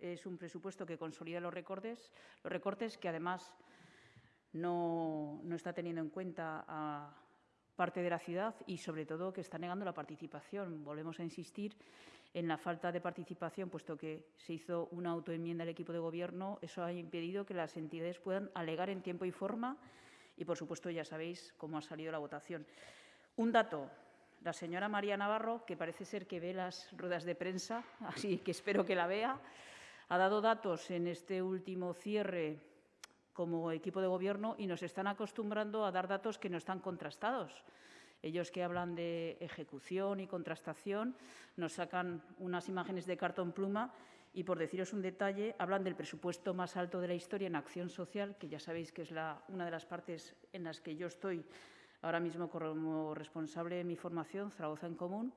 es un presupuesto que consolida los recortes, los recortes que además no, no está teniendo en cuenta a parte de la ciudad y, sobre todo, que está negando la participación. Volvemos a insistir en la falta de participación, puesto que se hizo una autoenmienda del equipo de Gobierno. Eso ha impedido que las entidades puedan alegar en tiempo y forma y, por supuesto, ya sabéis cómo ha salido la votación. Un dato. La señora María Navarro, que parece ser que ve las ruedas de prensa, así que espero que la vea, ha dado datos en este último cierre como equipo de gobierno y nos están acostumbrando a dar datos que no están contrastados. Ellos que hablan de ejecución y contrastación nos sacan unas imágenes de cartón pluma y, por deciros un detalle, hablan del presupuesto más alto de la historia en acción social, que ya sabéis que es la, una de las partes en las que yo estoy ahora mismo como responsable de mi formación, Zaragoza en Común.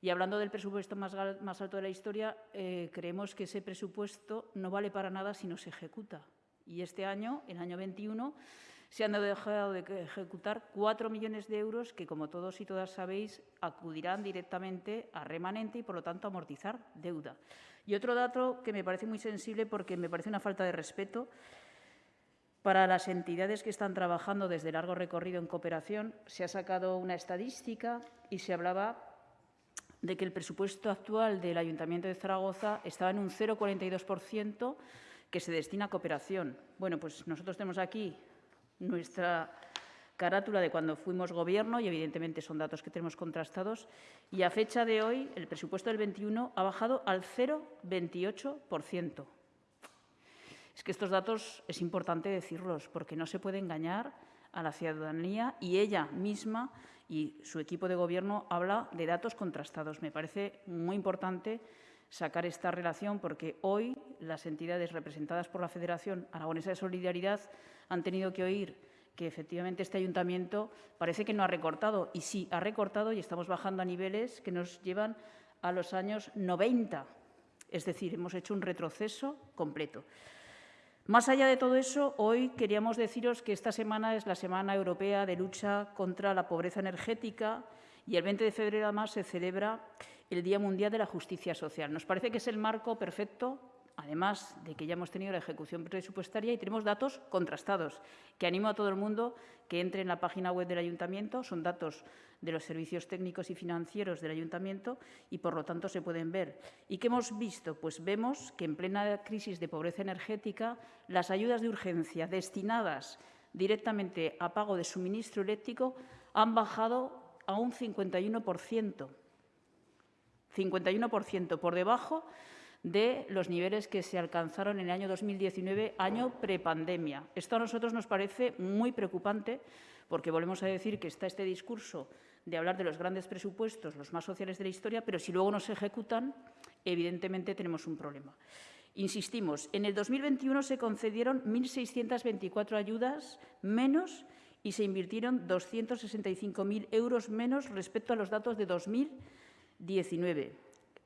Y hablando del presupuesto más, más alto de la historia, eh, creemos que ese presupuesto no vale para nada si no se ejecuta. Y este año, el año 21, se han dejado de ejecutar 4 millones de euros que, como todos y todas sabéis, acudirán directamente a remanente y, por lo tanto, a amortizar deuda. Y otro dato que me parece muy sensible porque me parece una falta de respeto para las entidades que están trabajando desde largo recorrido en cooperación, se ha sacado una estadística y se hablaba de que el presupuesto actual del Ayuntamiento de Zaragoza estaba en un 0,42% que se destina a cooperación. Bueno, pues nosotros tenemos aquí nuestra carátula de cuando fuimos gobierno y evidentemente son datos que tenemos contrastados y a fecha de hoy el presupuesto del 21 ha bajado al 0,28%. Es que estos datos es importante decirlos porque no se puede engañar a la ciudadanía y ella misma y su equipo de gobierno habla de datos contrastados. Me parece muy importante sacar esta relación porque hoy las entidades representadas por la Federación Aragonesa de Solidaridad han tenido que oír que efectivamente este ayuntamiento parece que no ha recortado y sí ha recortado y estamos bajando a niveles que nos llevan a los años 90. Es decir, hemos hecho un retroceso completo. Más allá de todo eso, hoy queríamos deciros que esta semana es la Semana Europea de Lucha contra la Pobreza Energética y el 20 de febrero además se celebra el Día Mundial de la Justicia Social. Nos parece que es el marco perfecto, además de que ya hemos tenido la ejecución presupuestaria y tenemos datos contrastados, que animo a todo el mundo que entre en la página web del Ayuntamiento. Son datos de los servicios técnicos y financieros del Ayuntamiento y, por lo tanto, se pueden ver. ¿Y qué hemos visto? Pues vemos que en plena crisis de pobreza energética, las ayudas de urgencia destinadas directamente a pago de suministro eléctrico han bajado a un 51%. 51% por debajo de los niveles que se alcanzaron en el año 2019, año prepandemia. Esto a nosotros nos parece muy preocupante porque volvemos a decir que está este discurso de hablar de los grandes presupuestos, los más sociales de la historia, pero si luego no se ejecutan, evidentemente tenemos un problema. Insistimos, en el 2021 se concedieron 1.624 ayudas menos y se invirtieron 265.000 euros menos respecto a los datos de 2019,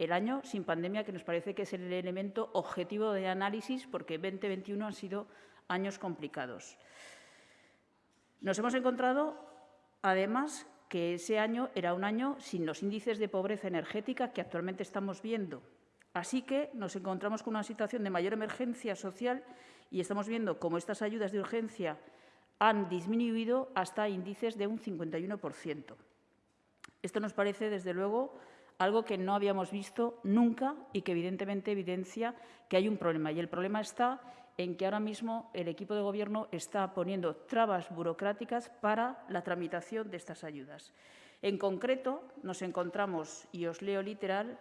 el año sin pandemia, que nos parece que es el elemento objetivo de análisis, porque 2021 han sido años complicados. Nos hemos encontrado, además, que ese año era un año sin los índices de pobreza energética que actualmente estamos viendo. Así que nos encontramos con una situación de mayor emergencia social y estamos viendo cómo estas ayudas de urgencia han disminuido hasta índices de un 51%. Esto nos parece, desde luego, algo que no habíamos visto nunca y que evidentemente evidencia que hay un problema. Y el problema está en que ahora mismo el equipo de Gobierno está poniendo trabas burocráticas para la tramitación de estas ayudas. En concreto, nos encontramos, y os leo literal,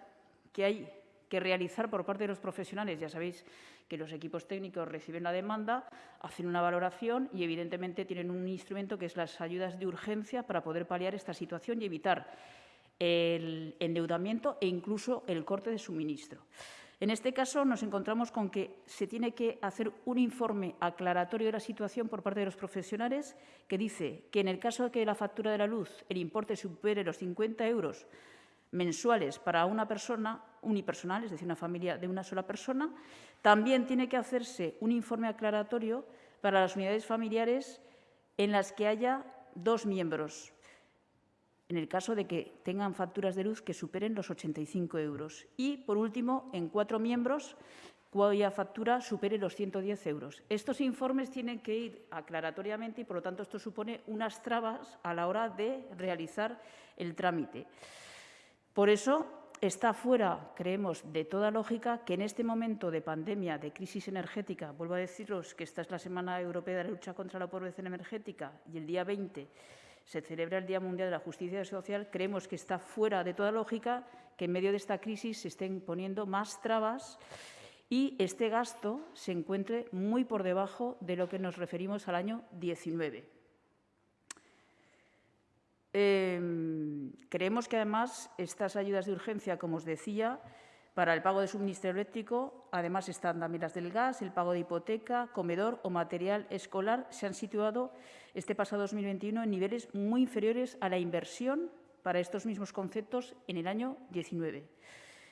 que hay que realizar por parte de los profesionales. Ya sabéis que los equipos técnicos reciben la demanda, hacen una valoración y, evidentemente, tienen un instrumento que es las ayudas de urgencia para poder paliar esta situación y evitar el endeudamiento e incluso el corte de suministro. En este caso, nos encontramos con que se tiene que hacer un informe aclaratorio de la situación por parte de los profesionales que dice que en el caso de que la factura de la luz el importe supere los 50 euros mensuales para una persona unipersonal, es decir, una familia de una sola persona. También tiene que hacerse un informe aclaratorio para las unidades familiares en las que haya dos miembros, en el caso de que tengan facturas de luz que superen los 85 euros. Y, por último, en cuatro miembros, cuya factura supere los 110 euros. Estos informes tienen que ir aclaratoriamente y, por lo tanto, esto supone unas trabas a la hora de realizar el trámite. Por eso, está fuera, creemos, de toda lógica que en este momento de pandemia, de crisis energética, vuelvo a deciros que esta es la Semana Europea de la Lucha contra la Pobreza Energética y el día 20 se celebra el Día Mundial de la Justicia Social, creemos que está fuera de toda lógica que en medio de esta crisis se estén poniendo más trabas y este gasto se encuentre muy por debajo de lo que nos referimos al año 19. Em, creemos que, además, estas ayudas de urgencia, como os decía, para el pago de suministro eléctrico, además están también las del gas, el pago de hipoteca, comedor o material escolar, se han situado este pasado 2021 en niveles muy inferiores a la inversión para estos mismos conceptos en el año 19.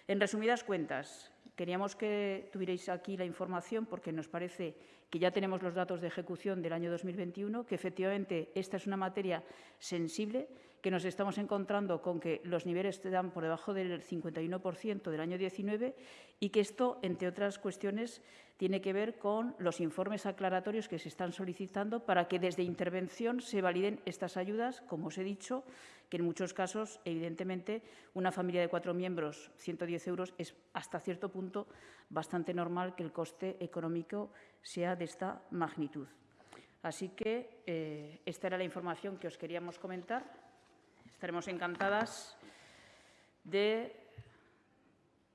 En resumidas cuentas, Queríamos que tuvierais aquí la información porque nos parece que ya tenemos los datos de ejecución del año 2021, que efectivamente esta es una materia sensible, que nos estamos encontrando con que los niveles dan por debajo del 51% del año 19 y que esto, entre otras cuestiones, tiene que ver con los informes aclaratorios que se están solicitando para que desde intervención se validen estas ayudas, como os he dicho, que en muchos casos, evidentemente, una familia de cuatro miembros, 110 euros, es hasta cierto punto bastante normal que el coste económico sea de esta magnitud. Así que eh, esta era la información que os queríamos comentar. Estaremos encantadas de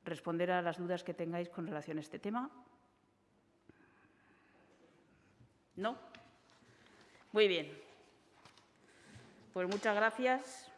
responder a las dudas que tengáis con relación a este tema. ¿No? Muy bien. Pues muchas gracias.